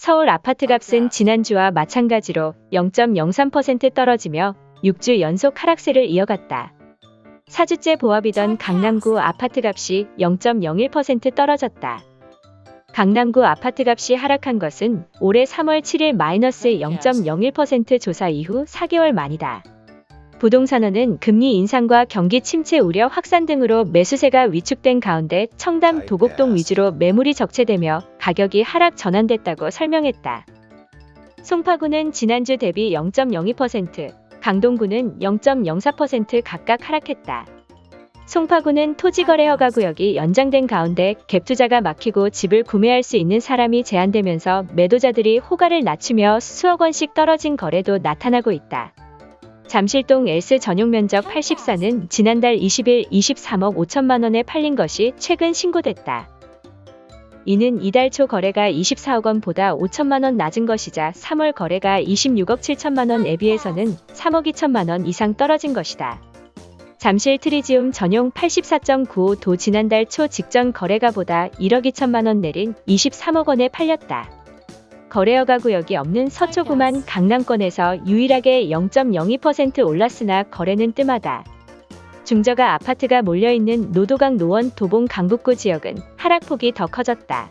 서울 아파트 값은 지난주와 마찬가지로 0.03% 떨어지며 6주 연속 하락세를 이어갔다. 4주째 보합이던 강남구 아파트 값이 0.01% 떨어졌다. 강남구 아파트 값이 하락한 것은 올해 3월 7일 마이너스 0.01% 조사 이후 4개월 만이다. 부동산원은 금리 인상과 경기 침체 우려 확산 등으로 매수세가 위축된 가운데 청담 도곡동 위주로 매물이 적체되며 가격이 하락 전환됐다고 설명했다. 송파구는 지난주 대비 0.02%, 강동구는 0.04% 각각 하락했다. 송파구는 토지거래 허가 구역이 연장된 가운데 갭투자가 막히고 집을 구매할 수 있는 사람이 제한되면서 매도자들이 호가를 낮추며 수억 원씩 떨어진 거래도 나타나고 있다. 잠실동 엘스 전용 면적 84는 지난달 20일 23억 5천만 원에 팔린 것이 최근 신고됐다. 이는 이달 초 거래가 24억 원보다 5천만 원 낮은 것이자 3월 거래가 26억 7천만 원에 비해서는 3억 2천만 원 이상 떨어진 것이다. 잠실 트리지움 전용 84.95도 지난달 초 직전 거래가보다 1억 2천만 원 내린 23억 원에 팔렸다. 거래허가 구역이 없는 서초구만 강남권에서 유일하게 0.02% 올랐으나 거래는 뜸하다. 중저가 아파트가 몰려있는 노도강 노원 도봉 강북구 지역은 하락폭이 더 커졌다.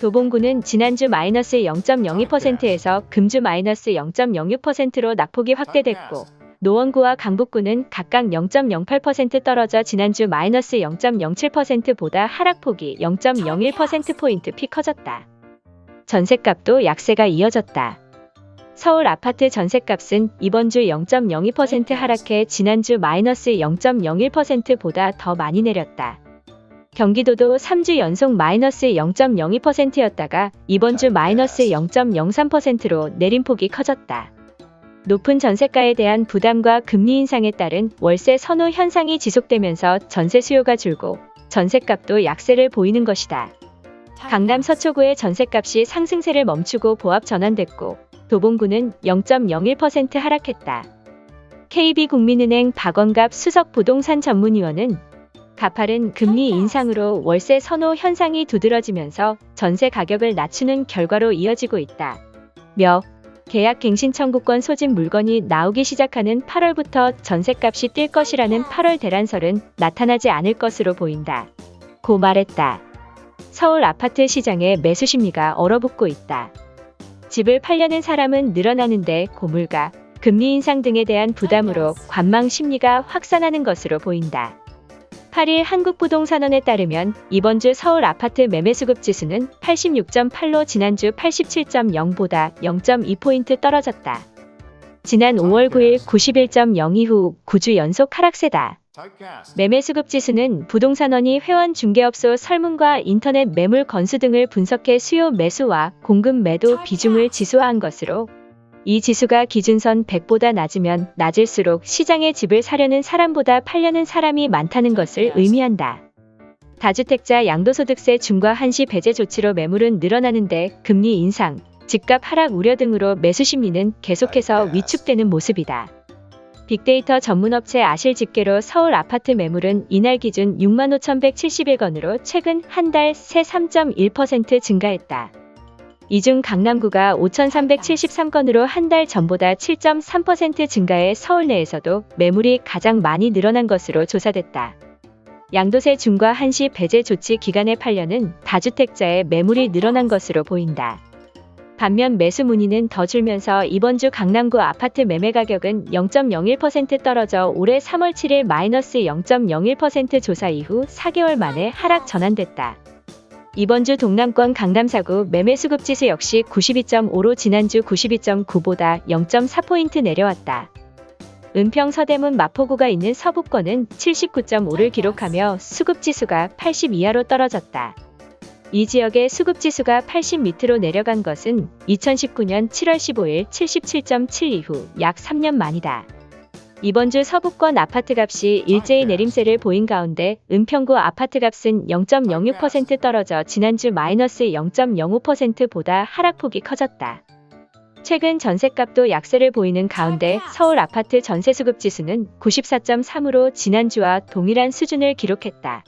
도봉구는 지난주 마이너스 0.02%에서 금주 마이너스 0.06%로 낙폭이 확대됐고 노원구와 강북구는 각각 0.08% 떨어져 지난주 마이너스 0.07%보다 하락폭이 0.01%포인트 피 커졌다. 전셋값도 약세가 이어졌다. 서울 아파트 전셋값은 이번 주 0.02% 하락해 지난주 마이너스 0.01%보다 더 많이 내렸다. 경기도도 3주 연속 마이너스 0.02%였다가 이번 주 마이너스 0.03%로 내림폭이 커졌다. 높은 전세가에 대한 부담과 금리 인상에 따른 월세 선호 현상이 지속되면서 전세 수요가 줄고 전세값도 약세를 보이는 것이다. 강남 서초구의 전셋값이 상승세를 멈추고 보합 전환됐고 도봉구는 0.01% 하락했다. KB국민은행 박원갑 수석 부동산 전문위원은 가파른 금리 인상으로 월세 선호 현상이 두드러지면서 전세 가격을 낮추는 결과로 이어지고 있다. 며 계약 갱신 청구권 소진 물건이 나오기 시작하는 8월부터 전세값이 뛸 것이라는 8월 대란설은 나타나지 않을 것으로 보인다. 고 말했다. 서울 아파트 시장에 매수 심리가 얼어붙고 있다. 집을 팔려는 사람은 늘어나는데 고물가, 금리 인상 등에 대한 부담으로 관망 심리가 확산하는 것으로 보인다. 8일 한국부동산원에 따르면 이번 주 서울 아파트 매매 수급 지수는 86.8로 지난주 87.0보다 0.2포인트 떨어졌다. 지난 5월 9일 91.0 이후 9주 연속 하락세다. 매매 수급 지수는 부동산원이 회원 중개업소 설문과 인터넷 매물 건수 등을 분석해 수요 매수와 공급 매도 비중을 지수화한 것으로 이 지수가 기준선 100보다 낮으면 낮을수록 시장에 집을 사려는 사람보다 팔려는 사람이 많다는 것을 의미한다. 다주택자 양도소득세 중과 한시 배제 조치로 매물은 늘어나는데 금리 인상, 집값 하락 우려 등으로 매수 심리는 계속해서 위축되는 모습이다. 빅데이터 전문업체 아실 집계로 서울 아파트 매물은 이날 기준 65,171건으로 최근 한 달 새 3.1% 증가했다. 이 중 강남구가 5,373건으로 한 달 전보다 7.3% 증가해 서울 내에서도 매물이 가장 많이 늘어난 것으로 조사됐다. 양도세 중과 한시 배제 조치 기간에 팔려는 다주택자의 매물이 늘어난 것으로 보인다. 반면 매수 문의는 더 줄면서 이번 주 강남구 아파트 매매 가격은 0.01% 떨어져 올해 3월 7일 마이너스 0.01% 조사 이후 4개월 만에 하락 전환됐다. 이번 주 동남권 강남사구 매매 수급 지수 역시 92.5로 지난주 92.9보다 0.4포인트 내려왔다. 은평 서대문 마포구가 있는 서북권은 79.5를 기록하며 수급 지수가 80 이하로 떨어졌다. 이 지역의 수급지수가 80 밑으로 내려간 것은 2019년 7월 15일 77.7 이후 약 3년 만이다. 이번 주 서북권 아파트값이 일제히 내림세를 보인 가운데 은평구 아파트값은 0.06% 떨어져 지난주 마이너스 0.05%보다 하락폭이 커졌다. 최근 전셋값도 약세를 보이는 가운데 서울 아파트 전세수급지수는 94.3으로 지난주와 동일한 수준을 기록했다.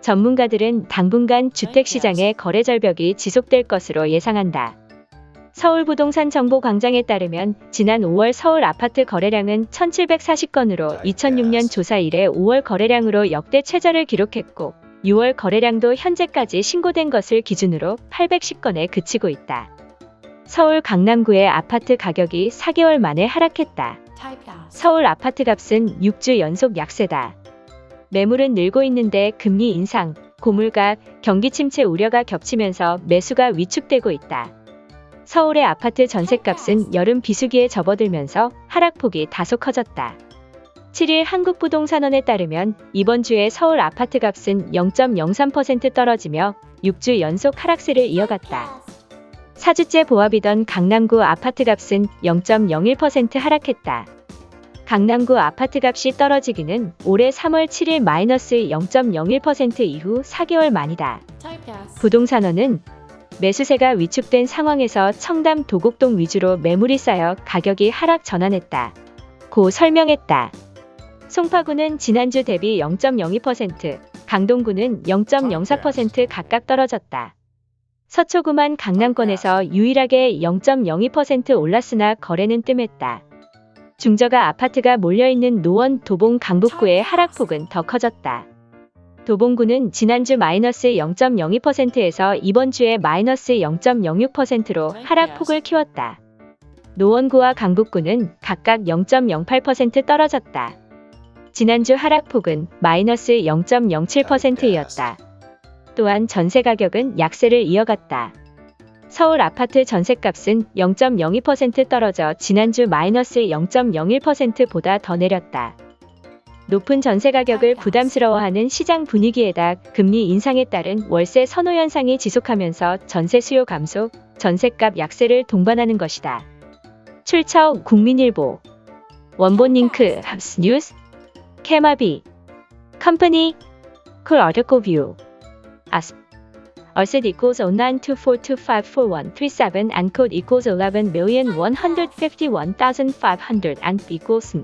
전문가들은 당분간 주택시장의 거래 절벽이 지속될 것으로 예상한다. 서울부동산정보광장에 따르면 지난 5월 서울 아파트 거래량은 1740건으로 2006년 조사 이래 5월 거래량으로 역대 최저를 기록했고 6월 거래량도 현재까지 신고된 것을 기준으로 810건에 그치고 있다. 서울 강남구의 아파트 가격이 4개월 만에 하락했다. 서울 아파트 값은 6주 연속 약세다. 매물은 늘고 있는데 금리 인상, 고물가, 경기 침체 우려가 겹치면서 매수가 위축되고 있다. 서울의 아파트 전셋값은 여름 비수기에 접어들면서 하락폭이 다소 커졌다. 7일 한국부동산원에 따르면 이번 주에 서울 아파트 값은 0.03% 떨어지며 6주 연속 하락세를 이어갔다. 4주째 보합이던 강남구 아파트 값은 0.01% 하락했다. 강남구 아파트 값이 떨어지기는 올해 3월 7일 마이너스 0.01% 이후 4개월 만이다. 부동산원은 매수세가 위축된 상황에서 청담 도곡동 위주로 매물이 쌓여 가격이 하락 전환했다. 고 설명했다. 송파구는 지난주 대비 0.02%, 강동구는 0.04% 각각 떨어졌다. 서초구만 강남권에서 유일하게 0.02% 올랐으나 거래는 뜸했다. 중저가 아파트가 몰려있는 노원 도봉 강북구의 하락폭은 더 커졌다. 도봉구는 지난주 마이너스 0.02%에서 이번 주에 마이너스 0.06%로 하락폭을 키웠다. 노원구와 강북구는 각각 0.08% 떨어졌다. 지난주 하락폭은 마이너스 0.07%였다. 또한 전세 가격은 약세를 이어갔다. 서울 아파트 전셋값은 0.02% 떨어져 지난주 마이너스 0.01%보다 더 내렸다. 높은 전세 가격을 부담스러워하는 시장 분위기에다 금리 인상에 따른 월세 선호 현상이 지속하면서 전세 수요 감소, 전세값 약세를 동반하는 것이다. 출처 국민일보. 원본 링크 합스 뉴스 케마비. 컴퍼니. 콜 view. As Asset equals 0924254137 and code equals 11,151,500 and equals